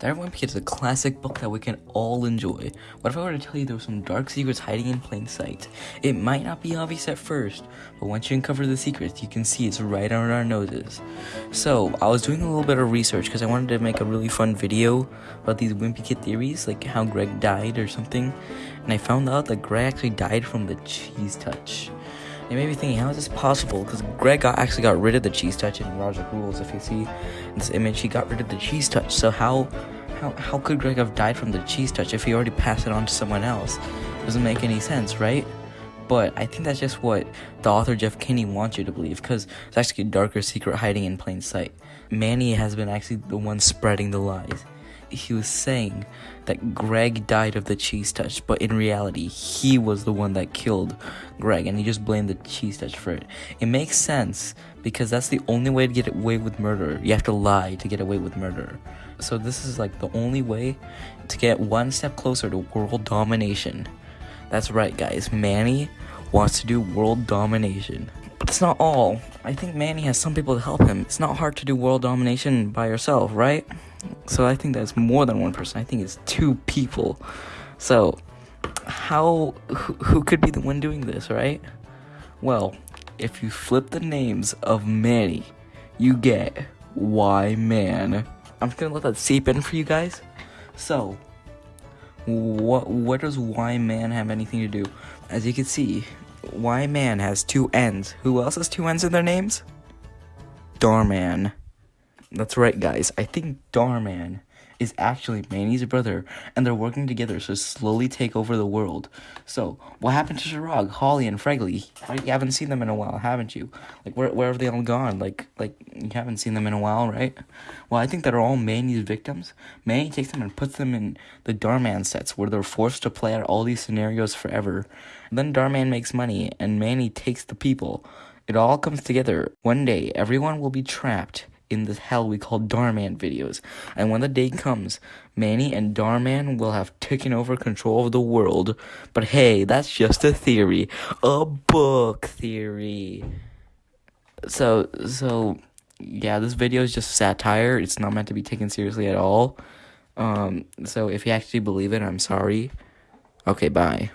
Everyone Wimpy is a classic book that we can all enjoy. What if I were to tell you there were some dark secrets hiding in plain sight? It might not be obvious at first, but once you uncover the secrets, you can see it's right under our noses. So, I was doing a little bit of research because I wanted to make a really fun video about these Wimpy Kid theories, like how Greg died or something, and I found out that Greg actually died from the cheese touch. It made me thinking, how is this possible? Because Greg got, actually got rid of the cheese touch in Rodrick Rules. If you see this image, he got rid of the cheese touch. So how, how, how could Greg have died from the cheese touch if he already passed it on to someone else? Doesn't make any sense, right? But I think that's just what the author Jeff Kinney wants you to believe, because it's actually a darker secret hiding in plain sight. Manny has been actually the one spreading the lies he was saying that Greg died of the cheese touch, but in reality, he was the one that killed Greg, and he just blamed the cheese touch for it. It makes sense because that's the only way to get away with murder. You have to lie to get away with murder. So this is like the only way to get one step closer to world domination. That's right, guys. Manny wants to do world domination. But that's not all. I think Manny has some people to help him. It's not hard to do world domination by yourself, right? So I think that's more than one person. I think it's two people. So how who, who could be the one doing this, right? Well, if you flip the names of Manny, you get Y Man. I'm just gonna let that seep in for you guys. So, what what does Y Man have anything to do? As you can see, Y Man has two N's. Who else has two N's in their names? Dhar Mann. That's right, guys. I think Dhar Mann is actually Manny's brother, and they're working together to slowly take over the world. So, what happened to Chirag, Holly, and Fregley? You haven't seen them in a while, haven't you? Like, where where have they all gone? Like, like you haven't seen them in a while, right? Well, I think that are all Manny's victims. Manny takes them and puts them in the Dhar Mann sets, where they're forced to play out all these scenarios forever. Then Dhar Mann makes money, and Manny takes the people. It all comes together. One day, everyone will be trapped in the hell we call Dhar Mann videos. And when the day comes, Manny and Dhar Mann will have taken over control of the world. But hey, that's just a theory. A book theory. So, so, yeah, this video is just satire. It's not meant to be taken seriously at all. Um, so if you actually believe it, I'm sorry. Okay, bye.